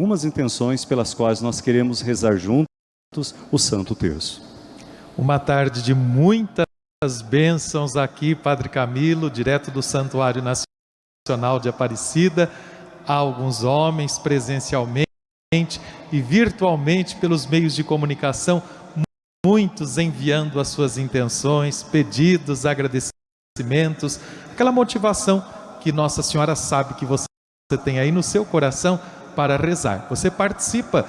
algumas intenções pelas quais nós queremos rezar juntos o Santo Terço. Uma tarde de muitas bênçãos aqui, Padre Camilo, direto do Santuário Nacional de Aparecida, há alguns homens presencialmente e virtualmente pelos meios de comunicação, muitos enviando as suas intenções, pedidos, agradecimentos, aquela motivação que Nossa Senhora sabe que você tem aí no seu coração para rezar. Você participa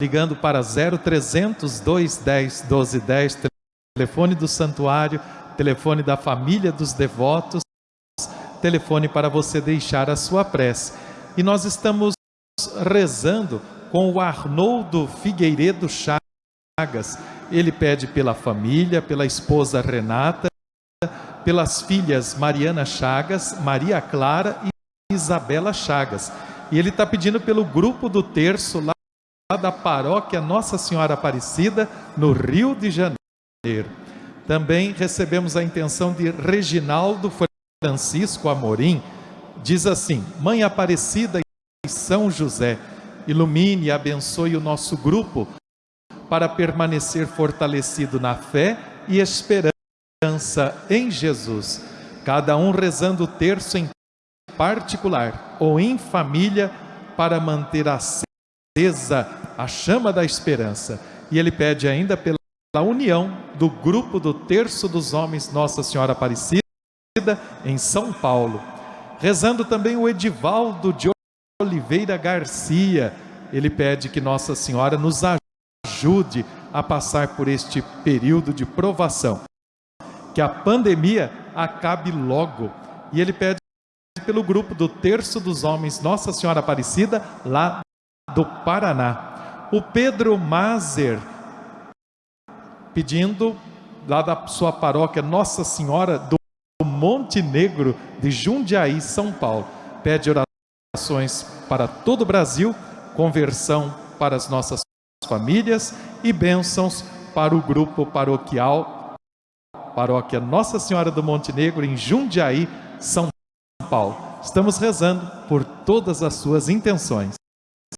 ligando para 0300 210 1210, telefone do santuário, telefone da família dos devotos, telefone para você deixar a sua prece. E nós estamos rezando com o Arnoldo Figueiredo Chagas. Ele pede pela família, pela esposa Renata, pelas filhas Mariana Chagas, Maria Clara e Isabela Chagas. E ele está pedindo pelo grupo do terço lá da paróquia Nossa Senhora Aparecida, no Rio de Janeiro. Também recebemos a intenção de Reginaldo Francisco Amorim. Diz assim: Mãe Aparecida e São José, ilumine e abençoe o nosso grupo para permanecer fortalecido na fé e esperança em Jesus. Cada um rezando o terço em particular ou em família para manter acesa a chama da esperança. E ele pede ainda pela união do grupo do Terço dos Homens Nossa Senhora Aparecida em São Paulo. Rezando também o Edivaldo de Oliveira Garcia. Ele pede que Nossa Senhora nos ajude a passar por este período de provação. Que a pandemia acabe logo. E ele pede pelo grupo do Terço dos Homens Nossa Senhora Aparecida, lá do Paraná. O Pedro Mazer, pedindo lá da sua paróquia Nossa Senhora do Monte Negro de Jundiaí, São Paulo. Pede orações para todo o Brasil, conversão para as nossas famílias e bênçãos para o grupo paroquial Paróquia Nossa Senhora do Monte Negro em Jundiaí, São Paulo. Estamos rezando por todas as suas intenções.